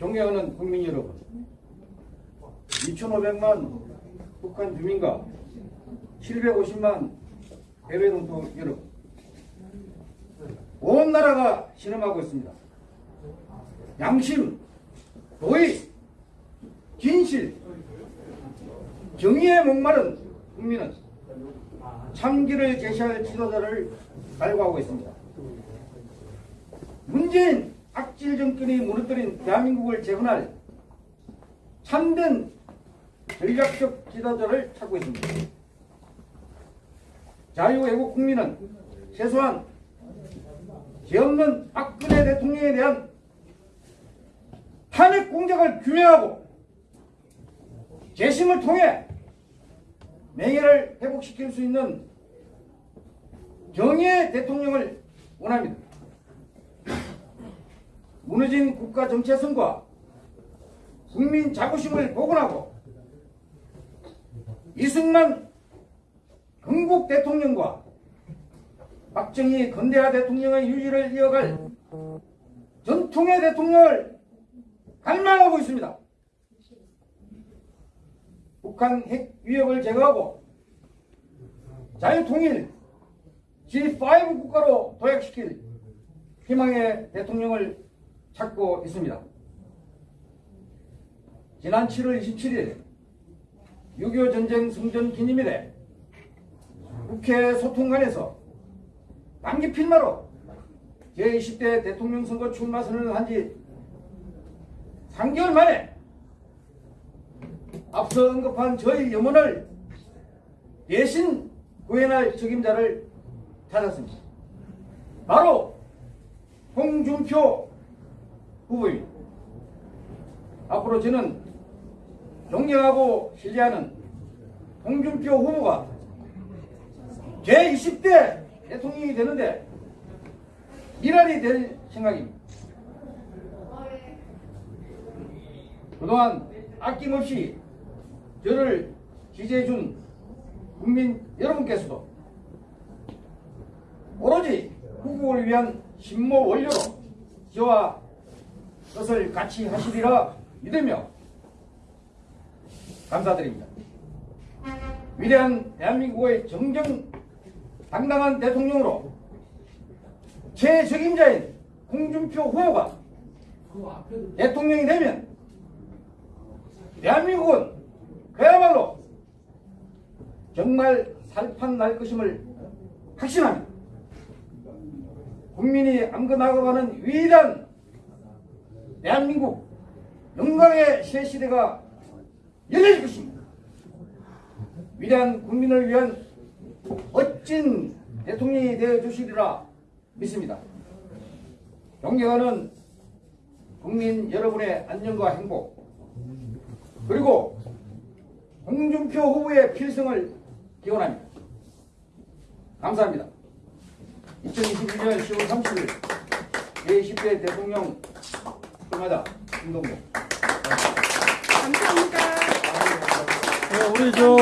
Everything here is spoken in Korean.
존경하는 국민 여러분, 2,500만 북한 주민과 750만 해외 동포 여러분, 온 나라가 실험하고 있습니다. 양심, 도의, 진실, 정의에 목마른 국민은 참기를 제시할 지도자를 갈구하고 있습니다. 문재인 악질 정권이 무너뜨린 대한민국을 재건할 참된 전략적 지도자를 찾고 있습니다. 자유애국 국민은 최소한 죄 없는 박근혜 대통령에 대한 탄핵 공작을 규명하고 재심을 통해 명예를 회복시킬 수 있는 정의의 대통령을 원합니다. 무너진 국가 정체성과 국민 자부심을 복원하고 이승만 건국 대통령과 박정희 건대하 대통령의 유지를 이어갈 전통의 대통령을 갈망하고 있습니다. 북한 핵 위협을 제거하고 자유통일 G5 국가로 도약시킬 희망의 대통령을 찾고 있습니다. 지난 7월 27일 6.25 전쟁 승전 기념일에 국회 소통관에서 단기 필마로 제20대 대통령 선거 출마 선언을 한 지 3개월 만에 앞서 언급한 저희 염원을 대신 구현할 책임자를 찾았습니다. 바로 홍준표 후보입니다. 앞으로 저는 존경하고 신뢰하는 홍준표 후보가 제20대 대통령이 되는데 일환이 될 생각입니다. 그동안 아낌없이 저를 지지해준 국민 여러분께서도 오로지 후보를 위한 신모 원료로 저와 뜻을 같이 하시리라 믿으며 감사드립니다. 위대한 대한민국의 정정 당당한 대통령으로 최적임자인 홍준표 후보가 대통령이 되면 대한민국은 그야말로 정말 살판 날 것임을 확신합니다. 국민이 안겨나가가는 위대한 대한민국 영광의 새 시대가 열릴 것입니다. 위대한 국민을 위한 멋진 대통령이 되어 주시리라 믿습니다. 존경하는 국민 여러분의 안전과 행복 그리고 홍준표 후보의 필승을 기원합니다. 감사합니다. 2021년 10월 30일 제20대 대통령 출마자 김동모 감사합니다. 네, 우리 저